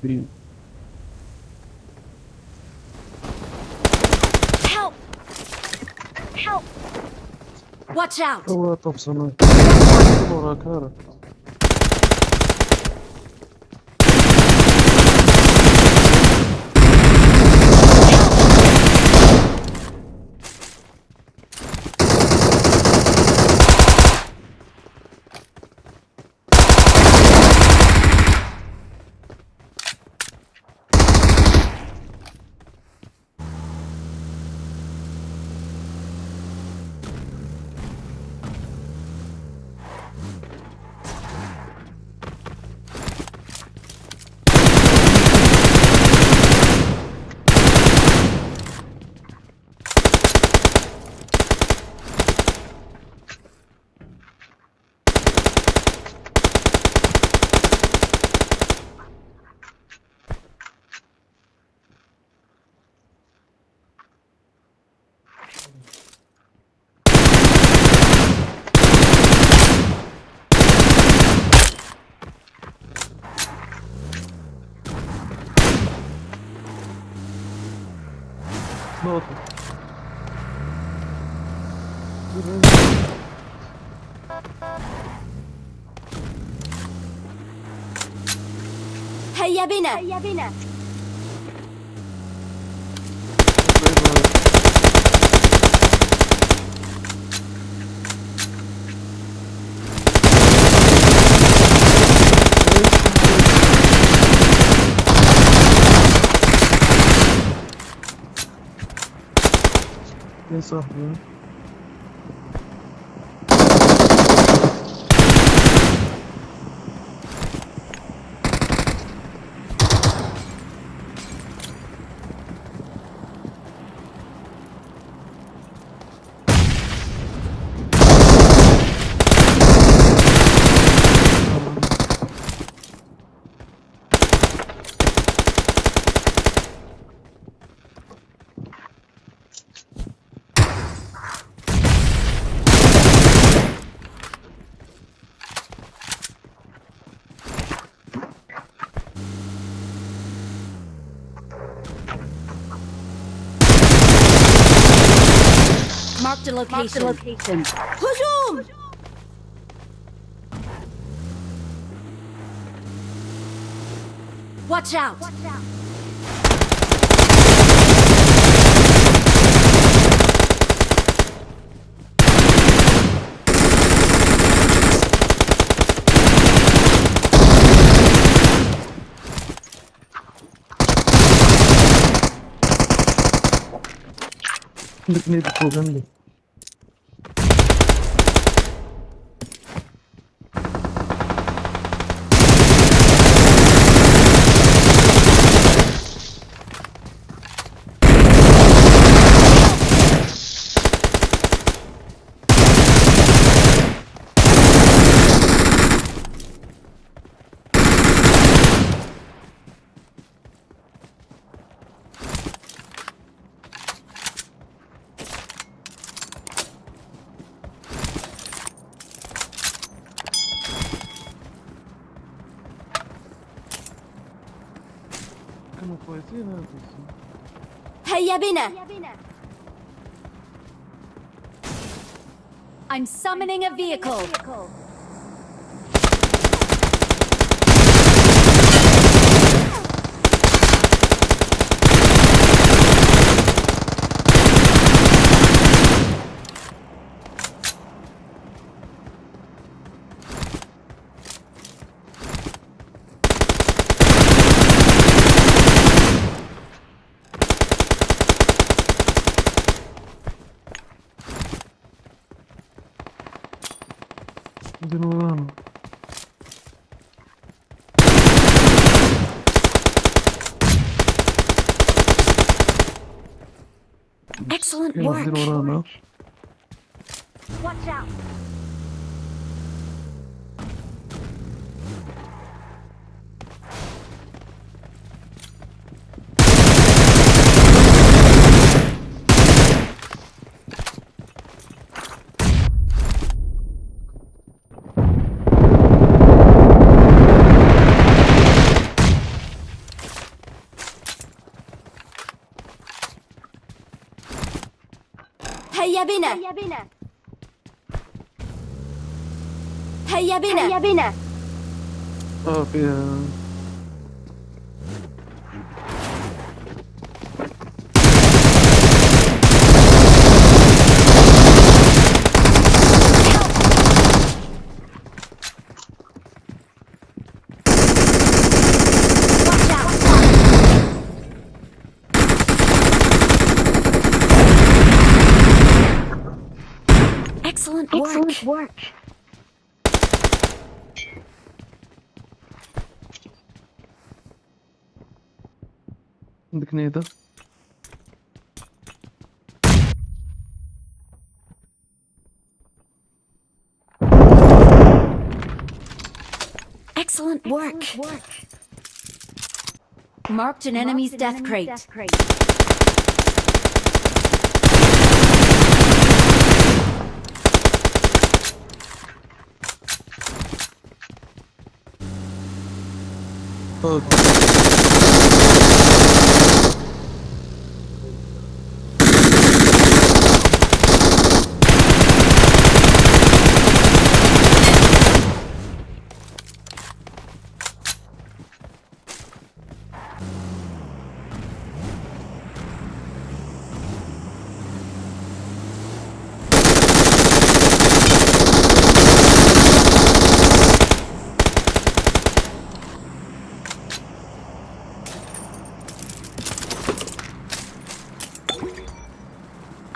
Блин. Help! Help! Watch out! Кого там со мной? Кара, кара. نقطة. هيا بنا. هيا بنا. começa ruim né? Location. Location. Push Watch out! Watch out. Look near the كانوا كويسين هذا هيا بنا I'm summoning a vehicle. Где Нуран? Excellent work. Watch out. هيا بنا. هيا بنا. هيا بنا. هيا بنا. آه، work. Excellent work. Excellent work. Marked an Marked enemy's, an death, enemy's crate. death crate. اه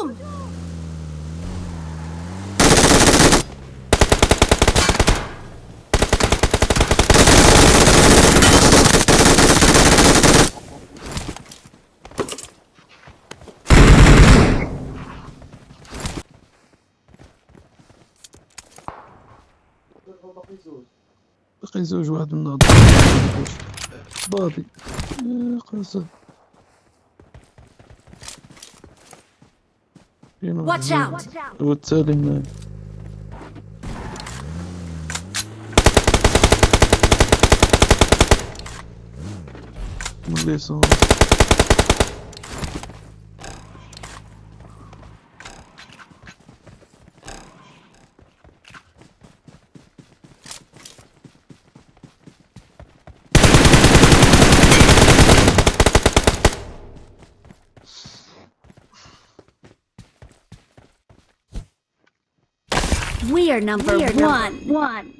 هجوم! بقي زوج واحد من باطي يا You know, Watch out! What's telling them? Listen. We are number one. One.